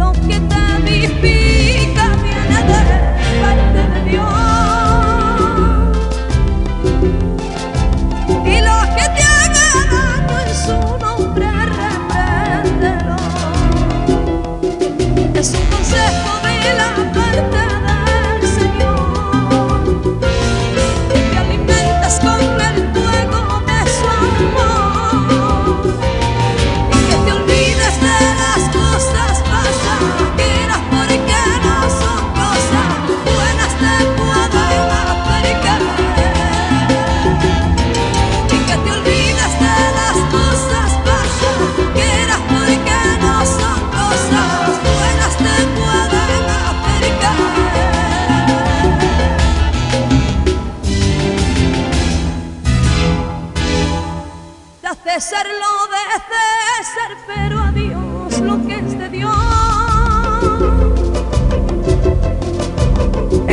lo que vivifica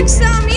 some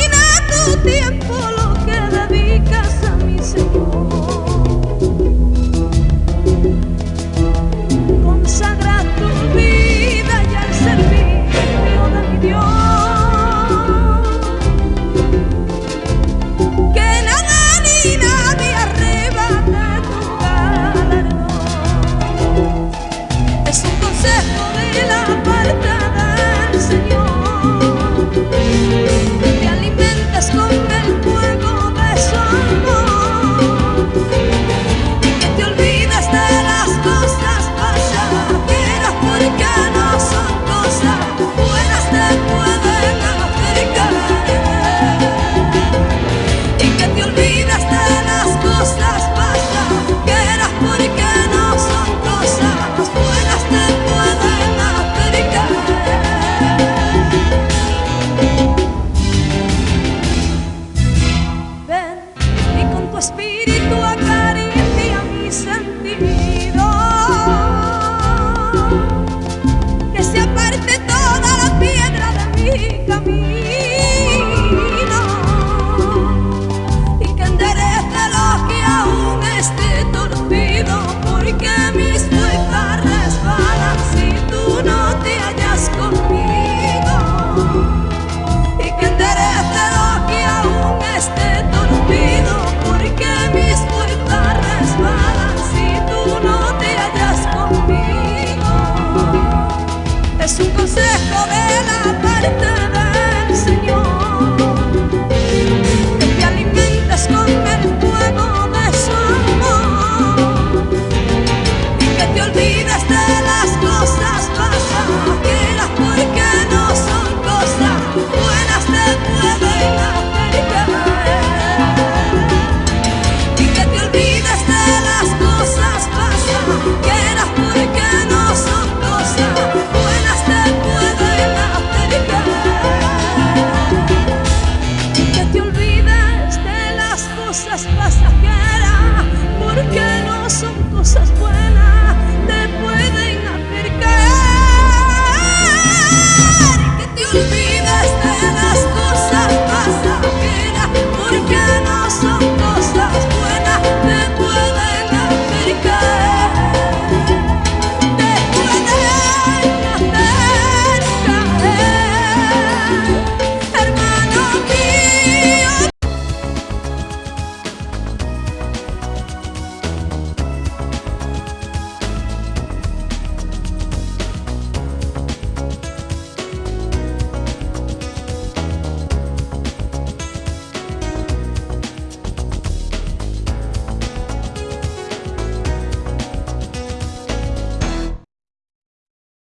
Yeah.